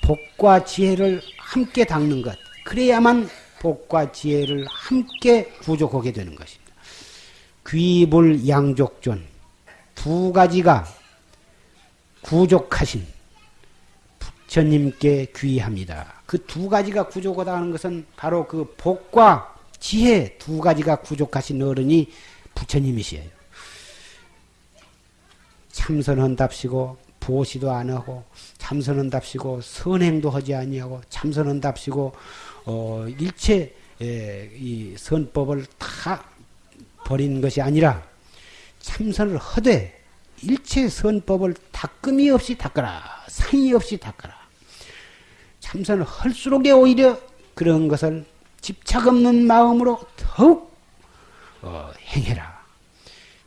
복과 지혜를 함께 닦는 것. 그래야만 복과 지혜를 함께 구족하게 되는 것입니다. 귀불 양족존 두 가지가 구족하신 부처님께 귀합니다. 그 두 가지가 구족하다 하는 것은 바로 그 복과 지혜 두 가지가 구족하신 어른이 부처님이시에요. 참선한답시고 보시도 안 하고 참선한답시고 선행도 하지 아니하고 참선한답시고 어, 일체 에, 이 선법을 다 버린 것이 아니라 참선을 하되 일체 선법을 닦음이 없이 닦아라 상의 없이 닦아라 참선을 할수록에 오히려 그런 것을 집착 없는 마음으로 더욱 어, 행해라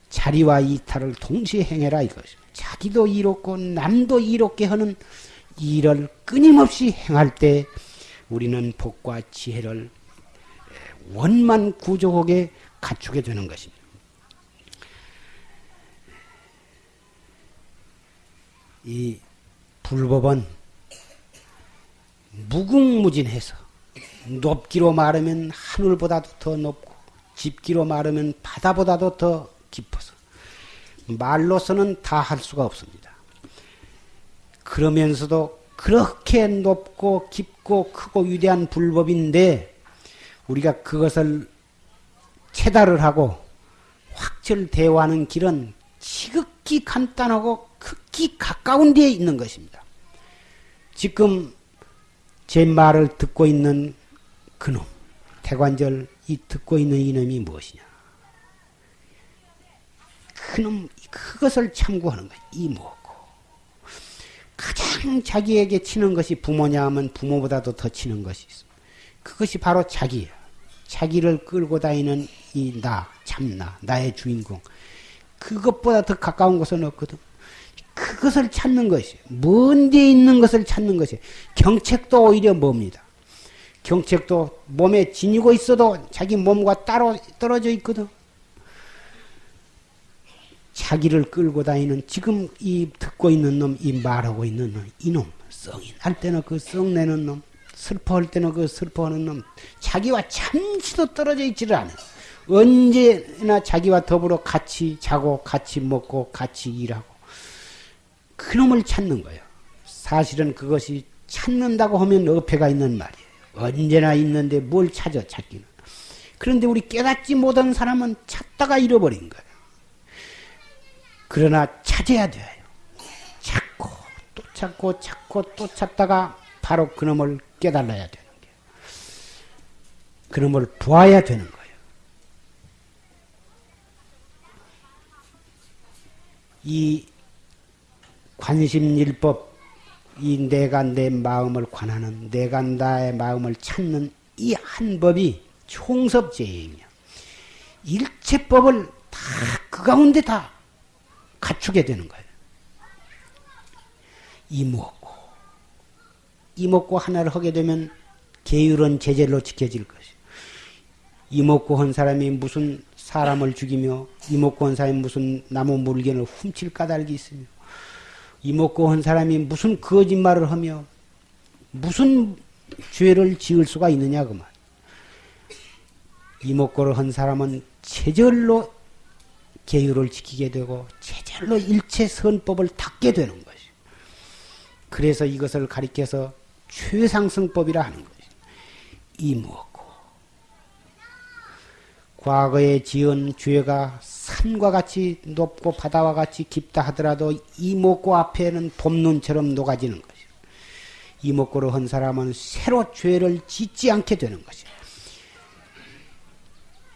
자리와 이탈을 동시에 행해라 이것입니다. 자기도 이롭고 남도 이롭게 하는 일을 끊임없이 행할 때 우리는 복과 지혜를 원만 구조하게 갖추게 되는 것입니다. 이 불법은 무궁무진해서 높기로 말하면 하늘보다도 더 높고 깊기로 말하면 바다보다도 더 깊어서 말로서는 다 할 수가 없습니다. 그러면서도 그렇게 높고 깊고 크고 위대한 불법인데 우리가 그것을 체달을 하고 확철 대화하는 길은 지극히 간단하고 극히 가까운 데에 있는 것입니다. 지금 제 말을 듣고 있는 그놈, 태관절 이 듣고 있는 이놈이 무엇이냐? 그놈 그것을 참고하는 거예요. 이뭐고 가장 자기에게 치는 것이 부모냐 하면 부모보다도 더 치는 것이 있습니다. 그것이 바로 자기야. 자기를 끌고 다니는 이 나, 참나, 나의 주인공. 그것보다 더 가까운 것은 없거든. 그것을 찾는 것이, 먼데 있는 것을 찾는 것이, 경책도 오히려 멉니다. 경책도 몸에 지니고 있어도 자기 몸과 따로 떨어져 있거든. 자기를 끌고 다니는 지금 이 듣고 있는 놈, 이 말하고 있는 놈, 이놈, 썽이 날 때는 그 썽내는 놈, 슬퍼할 때는 그 슬퍼하는 놈, 자기와 잠시도 떨어져 있지를 않아요. 언제나 자기와 더불어 같이 자고, 같이 먹고, 같이 일하고. 그놈을 찾는 거예요. 사실은 그것이 찾는다고 하면 어폐가 있는 말이에요. 언제나 있는데 뭘 찾아, 찾기는. 그런데 우리 깨닫지 못한 사람은 찾다가 잃어버린 거예요. 그러나 찾아야 돼요. 찾고 또 찾고 찾고 또 찾다가 바로 그놈을 깨달아야 되는 거예요. 그놈을 보아야 되는 거예요. 이 관심일법, 이 내가 내 마음을 관하는, 내가 나의 마음을 찾는 이 한 법이 총섭제행이야. 일체법을 다 그 가운데 다 갖추게 되는 거예요. 이목고 이목고 하나를 하게 되면 계율은 제절로 지켜질 것이요. 이목고 한 사람이 무슨 사람을 죽이며 이목고 한 사람이 무슨 나무 물건을 훔칠 까닭이 있으며 이목고 한 사람이 무슨 거짓말을 하며 무슨 죄를 지을 수가 있느냐 그만. 이목고를 한 사람은 제절로 계율을 지키게 되고 제절로 일체 선법을 닦게 되는 것이. 그래서 이것을 가리켜서 최상승법이라 하는 것이. 이 무엇고 과거에 지은 죄가 산과 같이 높고 바다와 같이 깊다 하더라도 이목고 앞에는 봄눈처럼 녹아지는 것이. 이목고를 한 사람은 새로 죄를 짓지 않게 되는 것이.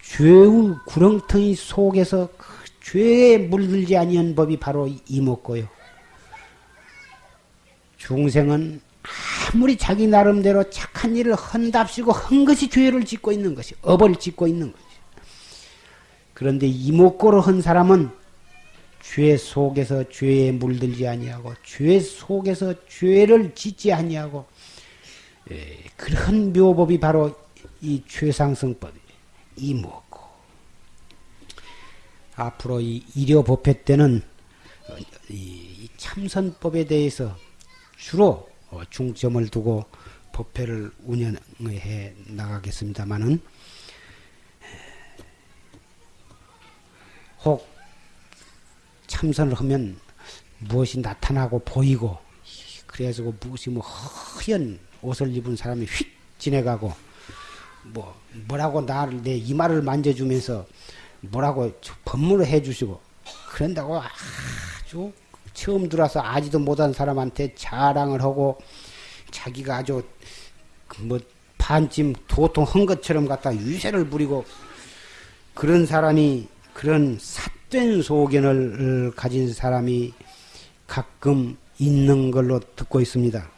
죄의 구렁텅이 속에서 그 죄에 물들지 아니한 법이 바로 이목고요. 중생은 아무리 자기 나름대로 착한 일을 한답시고 한 것이 죄를 짓고 있는 것이 업을 짓고 있는 것이. 그런데 이목고로 한 사람은 죄 속에서 죄에 물들지 아니하고 죄 속에서 죄를 짓지 아니하고 에, 그런 묘법이 바로 이 최상승법이 이 뭐고 앞으로 이 일요법회 때는 이 참선법에 대해서 주로 어, 중점을 두고 법회를 운영해 나가겠습니다만은 혹 참선을 하면 무엇이 나타나고 보이고 그래가지고 무엇이 뭐 허연 옷을 입은 사람이 휙 지내가고 뭐 뭐라고 나를 내 이마를 만져주면서 뭐라고 법문을 해주시고 그런다고 아주 처음 들어와서 아지도 못한 사람한테 자랑을 하고 자기가 아주 뭐 반쯤 도통한 것처럼 갖다 유세를 부리고 그런 사람이 그런 삿된 소견을 가진 사람이 가끔 있는 걸로 듣고 있습니다.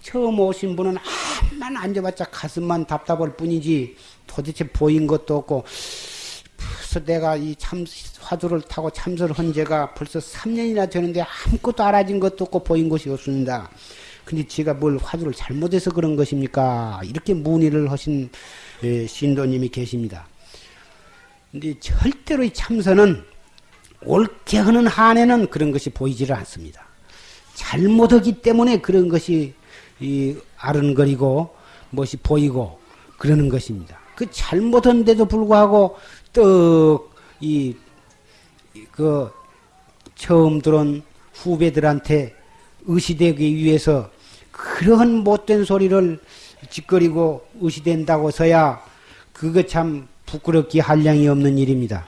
처음 오신 분은 암만 앉아봤자 가슴만 답답할 뿐이지 도대체 보인 것도 없고 벌써 내가 이 참 화두를 타고 참선을 한 지가 벌써 3년이나 되는데 아무것도 알아진 것도 없고 보인 것이 없습니다. 근데 제가 뭘 화두를 잘못해서 그런 것입니까? 이렇게 문의를 하신 예, 신도님이 계십니다. 근데 절대로 이 참선은 옳게 하는 한에는 그런 것이 보이지를 않습니다. 잘못하기 때문에 그런 것이 이 아른거리고 무엇이 보이고 그러는 것입니다. 그 잘못한데도 불구하고 떡이 그 처음 들은 후배들한테 의시되기 위해서 그런 못된 소리를 짓거리고 의시된다고 서야 그거 참 부끄럽기 한량이 없는 일입니다.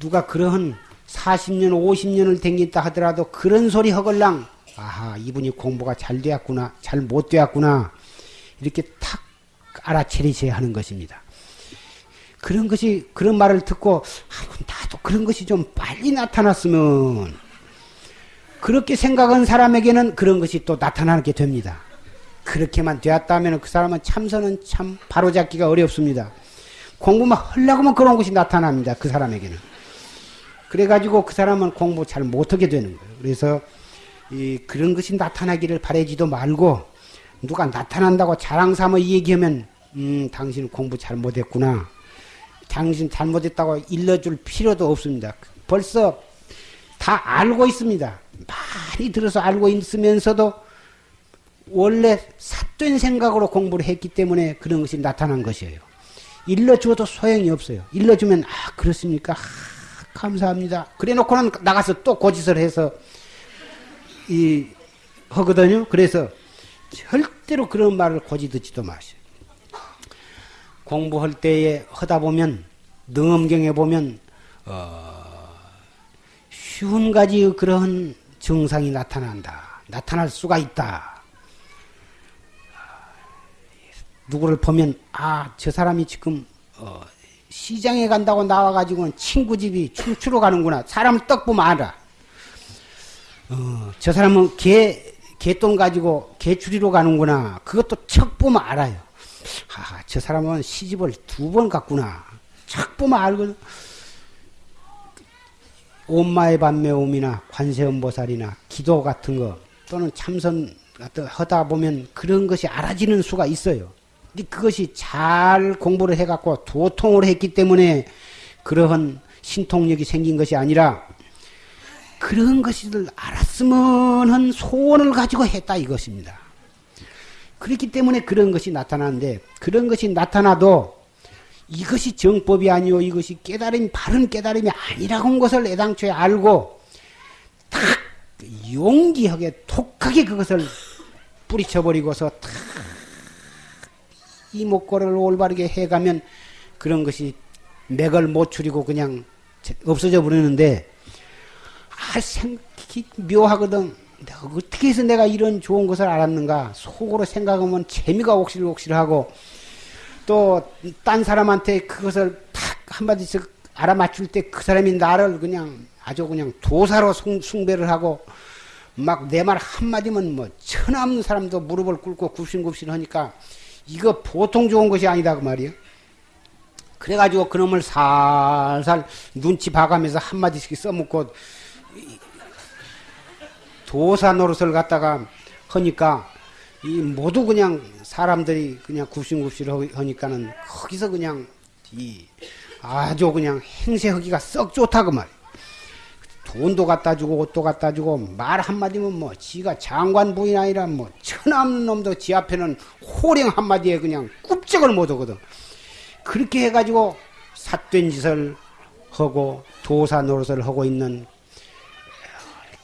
누가 그러한 40년, 50년을 댕겼다 하더라도 그런 소리 허걸랑 아하 이분이 공부가 잘 되었구나, 잘 못 되었구나 이렇게 탁 알아차리셔야 하는 것입니다. 그런 것이 그런 말을 듣고 아, 나도 그런 것이 좀 빨리 나타났으면 그렇게 생각한 사람에게는 그런 것이 또 나타나게 됩니다. 그렇게만 되었다면 그 사람은 참선은 참 바로잡기가 어렵습니다. 공부만 하려고 하면 그런 것이 나타납니다. 그 사람에게는. 그래가지고 그 사람은 공부 잘 못하게 되는 거예요. 그래서 이 그런 것이 나타나기를 바라지도 말고 누가 나타난다고 자랑 삼아 얘기하면 음 당신 공부 잘 못했구나. 당신 잘못했다고 일러줄 필요도 없습니다. 벌써 다 알고 있습니다. 많이 들어서 알고 있으면서도 원래 삿된 생각으로 공부를 했기 때문에 그런 것이 나타난 것이에요. 일러주어도 소용이 없어요. 일러주면 아 그렇습니까? 아, 감사합니다. 그래놓고는 나가서 또 고짓을 해서 이 하거든요. 그래서 절대로 그런 말을 고지 듣지도 마세요. 공부할 때에 하다 보면 능엄경에 보면 어, 쉬운 가지 그런 증상이 나타난다. 나타날 수가 있다. 누구를 보면 아 저 사람이 지금 어, 시장에 간다고 나와가지고는 친구 집이 춤추러 가는구나. 사람을 떡 보면 알아. 어, 저 사람은 개 개똥 가지고 개 추리로 가는구나. 그것도 척 보면 알아요. 아, 저 사람은 시집을 두 번 갔구나. 척 보면 알거든. 온마의 반매옴이나 관세음보살이나 기도 같은 거 또는 참선 하다 보면 그런 것이 알아지는 수가 있어요. 근데 그것이 잘 공부를 해갖고 도통을 했기 때문에 그러한 신통력이 생긴 것이 아니라 그런 것을 알았으면 한 소원을 가지고 했다 이것입니다. 그렇기 때문에 그런 것이 나타나는데 그런 것이 나타나도 이것이 정법이 아니오 이것이 깨달음 바른 깨달음이 아니라고 한 것을 애당초에 알고 탁 용기하게 독하게 그것을 뿌리쳐버리고서 탁 이목고를 올바르게 해가면 그런 것이 맥을 못 추리고 그냥 없어져 버리는데 아 생각이 묘하거든. 어떻게 해서 내가 이런 좋은 것을 알았는가. 속으로 생각하면 재미가 옥실옥실하고 또 딴 사람한테 그것을 탁 한마디씩 알아맞출 때 그 사람이 나를 그냥 아주 그냥 도사로 숭배를 하고 막 내 말 한마디면 뭐 천없는 사람도 무릎을 꿇고 굽신굽신 하니까 이거 보통 좋은 것이 아니다 그 말이에요. 그래가지고 그놈을 살살 눈치 봐가면서 한마디씩 써먹고 도사 노릇을 갖다가 하니까 이 모두 그냥 사람들이 그냥 굽신굽신 하니까는 거기서 그냥 이 아주 그냥 행세하기가 썩 좋다고 그 말이야. 돈도 갖다 주고 옷도 갖다 주고 말 한마디면 뭐 지가 장관 부인 아니라 뭐 천없는 놈도 지 앞에는 호령 한마디에 그냥 굽적을 못 하거든. 그렇게 해가지고 삿된 짓을 하고 도사 노릇을 하고 있는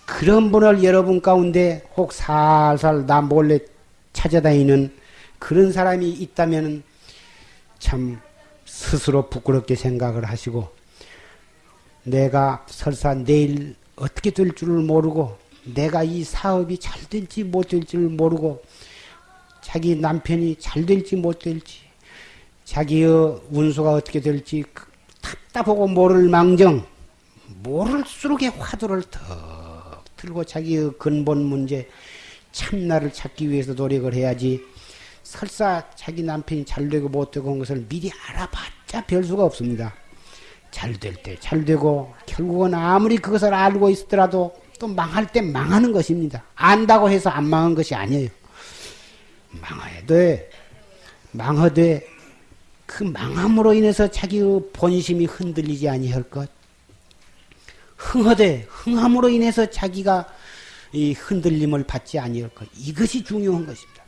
그런 분을 여러분 가운데 혹 살살 나 몰래 찾아다니는 그런 사람이 있다면 참 스스로 부끄럽게 생각을 하시고 내가 설사 내일 어떻게 될 줄을 모르고 내가 이 사업이 잘 될지 못 될지를 모르고 자기 남편이 잘 될지 못 될지 자기의 운수가 어떻게 될지 답답하고 모를 망정 모를수록의 화두를 더 들고 자기의 근본 문제 참나를 찾기 위해서 노력을 해야지 설사 자기 남편이 잘 되고 못 되고 한 것을 미리 알아봤자 별 수가 없습니다. 잘 될 때 잘 되고 결국은 아무리 그것을 알고 있더라도 또 망할 때 망하는 것입니다. 안다고 해서 안 망한 것이 아니에요. 망해야 돼. 망하되 그 망함으로 인해서 자기의 본심이 흔들리지 아니할 것. 흥하되 흥함으로 인해서 자기가 이 흔들림을 받지 아니할 것. 이것이 중요한 것입니다.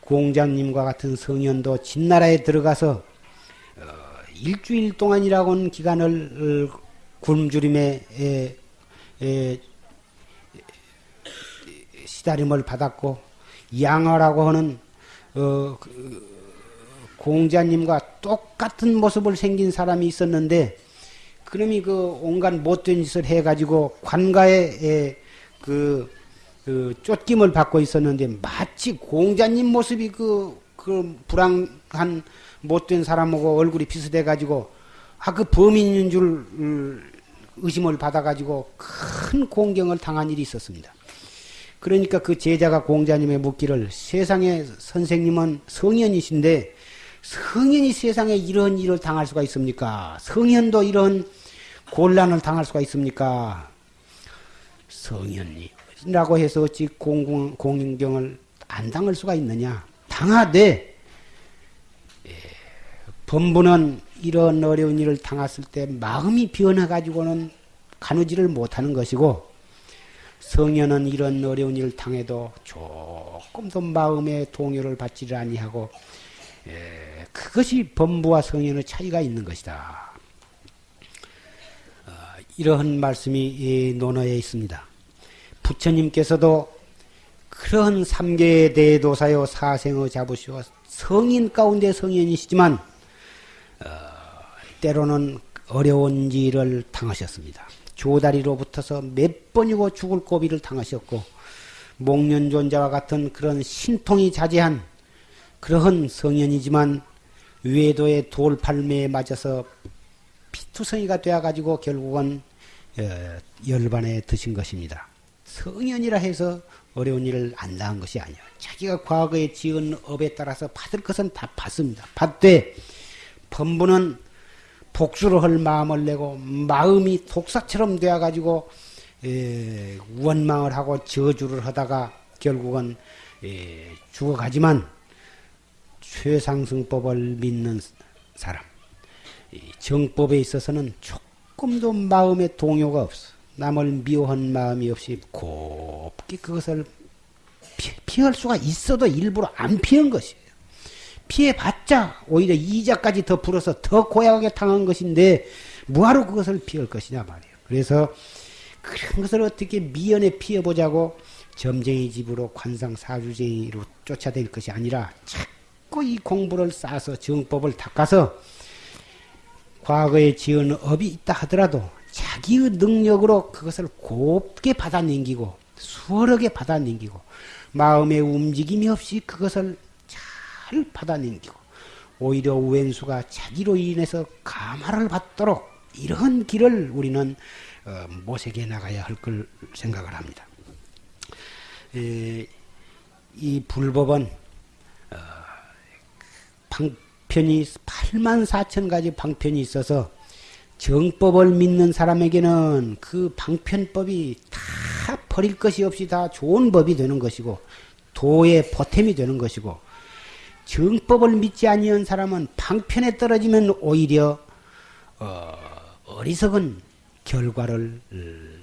공자님과 같은 성현도 진나라에 들어가서 어, 일주일 동안이라고는 기간을 어, 굶주림에 시다림을 받았고 양어라고 하는 어, 그, 공자님과 똑같은 모습을 생긴 사람이 있었는데 그놈이 그 온갖 못된 짓을 해가지고 관가에 그, 그 쫓김을 받고 있었는데 마치 공자님 모습이 그, 그 불황한 못된 사람하고 얼굴이 비슷해가지고 아 그 범인인 줄 음, 의심을 받아가지고 큰 공경을 당한 일이 있었습니다. 그러니까 그 제자가 공자님의 묻기를 세상에 선생님은 성현이신데 성현이 세상에 이런 일을 당할 수가 있습니까? 성현도 이런 곤란을 당할 수가 있습니까? 성현이라고 해서 어찌 공, 공경을 안 당할 수가 있느냐? 당하되 예, 범부는 이런 어려운 일을 당했을 때 마음이 변해가지고는 가누지를 못하는 것이고 성현은 이런 어려운 일을 당해도 조금도 마음의 동요를 받지를 아니하고 예, 그것이 범부와 성현의 차이가 있는 것이다. 어, 이러한 말씀이 논어에 있습니다. 부처님께서도 그런 삼계의 대도사요 사생의 자부시오 성인 가운데 성인이시지만 어, 때로는 어려운 일을 당하셨습니다. 조다리로 붙어서 몇 번이고 죽을 고비를 당하셨고 목련존자와 같은 그런 신통이 자제한 그러한 성현이지만 외도의 돌팔매에 맞아서 피투성이가 되어가지고 결국은 어, 열반에 드신 것입니다. 성현이라 해서 어려운 일을 안 당한 것이 아니에요. 자기가 과거에 지은 업에 따라서 받을 것은 다 받습니다. 받되 범부는 복수를 할 마음을 내고 마음이 독사처럼 되어가지고 원망을 하고 저주를 하다가 결국은 죽어가지만 최상승법을 믿는 사람 정법에 있어서는 조금도 마음에 동요가 없어. 남을 미워한 마음이 없이 곱게 그것을 피할 수가 있어도 일부러 안 피한 것이에요. 피해봤자 오히려 이자까지 더 불어서 더 고약하게 당한 것인데 뭐하러 그것을 피할 것이냐 말이에요. 그래서 그런 것을 어떻게 미연에 피해보자고 점쟁이 집으로 관상 사주쟁이로 쫓아낼 것이 아니라 자꾸 이 공부를 쌓아서 정법을 닦아서 과거에 지은 업이 있다 하더라도 자기의 능력으로 그것을 곱게 받아넘기고 수월하게 받아넘기고 마음의 움직임이 없이 그것을 잘 받아넘기고 오히려 우엔수가 자기로 인해서 감화를 받도록 이런 길을 우리는 어, 모색해 나가야 할 걸 생각을 합니다. 에, 이 불법은 어, 방편이 8만 4천 가지 방편이 있어서 정법을 믿는 사람에게는 그 방편법이 다 버릴 것이 없이 다 좋은 법이 되는 것이고 도의 보탬이 되는 것이고 정법을 믿지 아니한 사람은 방편에 떨어지면 오히려 어, 어리석은 결과를 음,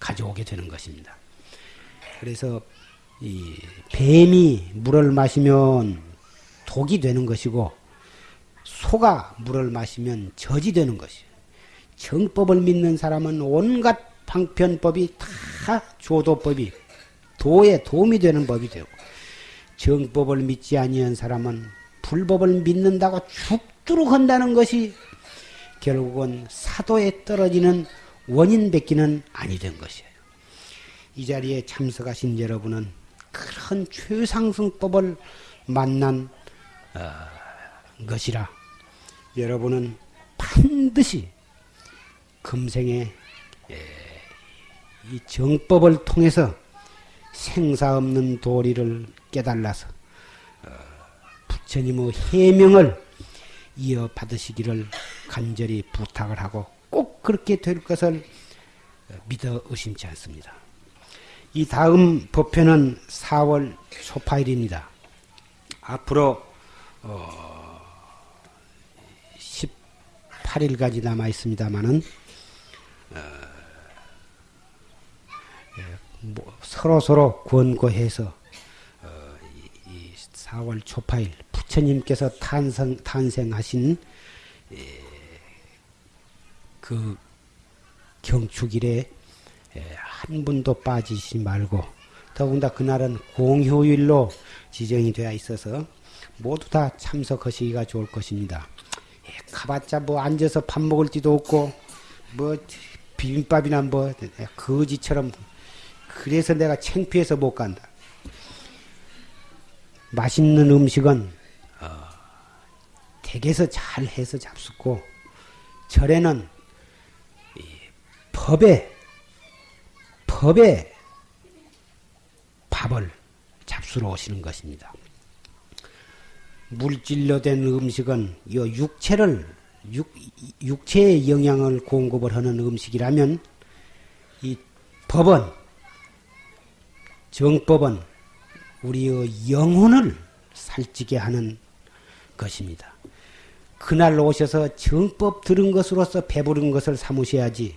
가져오게 되는 것입니다. 그래서 이 뱀이 물을 마시면 독이 되는 것이고 소가 물을 마시면 젖이 되는 것이에요. 정법을 믿는 사람은 온갖 방편법이 다 조도법이 도에 도움이 되는 법이 되고 정법을 믿지 아니한 사람은 불법을 믿는다고 죽도록 한다는 것이 결국은 사도에 떨어지는 원인 뵙기는 아니 된 것이에요. 이 자리에 참석하신 여러분은 그런 최상승법을 만난 어, 것이라 여러분은 반드시 금생에 예, 이 정법을 통해서 생사 없는 도리를 깨달아서 어, 부처님의 해명을 이어 받으시기를 간절히 부탁을 하고 꼭 그렇게 될 것을 믿어 의심치 않습니다. 이 다음 법회는 4월 초파일입니다. 앞으로 어 18일까지 남아 있습니다만은 어뭐 서로 서로 권고해서 4월 초파일 부처님께서 탄생 탄생하신 그 경축일에 한 분도 빠지지 말고 더군다나 그날은 공휴일로 지정이 되어 있어서 모두 다 참석하시기가 좋을 것입니다. 가봤자 뭐 앉아서 밥 먹을 데도 없고 뭐 비빔밥이나 뭐 거지처럼 그래서 내가 창피해서 못 간다. 맛있는 음식은 어, 댁에서 잘 해서 잡수고 절에는 법에 법에 밥을 잡수러 오시는 것입니다. 물질로 된 음식은 이 육체를 육, 육체의 영양을 공급을 하는 음식이라면 이 법은 정법은 우리의 영혼을 살찌게 하는 것입니다. 그날 오셔서 정법 들은 것으로서 배부른 것을 삼으셔야지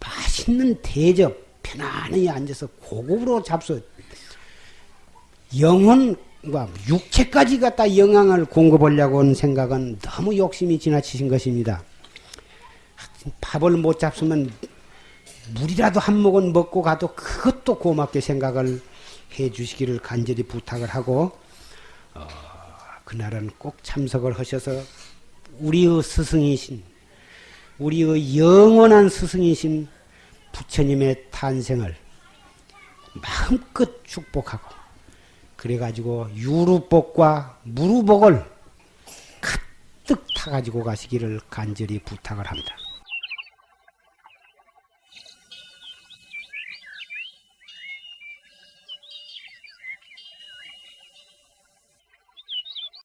맛있는 대접 편안히 앉아서 고급으로 잡수 영혼과 육체까지 갖다 영향을 공급하려고 하는 생각은 너무 욕심이 지나치신 것입니다. 밥을 못 잡수면 물이라도 한 모금 먹고 가도 그것도 고맙게 생각을 해 주시기를 간절히 부탁을 하고 어, 그날은 꼭 참석을 하셔서 우리의 스승이신 우리의 영원한 스승이신 부처님의 탄생을 마음껏 축복하고 그래가지고 유루복과 무루복을 가득 타가지고 가시기를 간절히 부탁을 합니다.